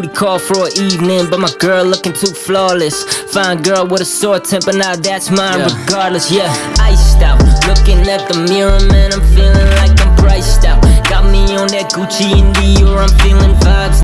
booty call for an evening, but my girl looking too flawless. Fine girl with a sore temper, now that's mine Yeah. regardless. Yeah, iced out. Looking at the mirror, man, I'm feeling like I'm priced out. Got me on that Gucci and Dior, I'm feeling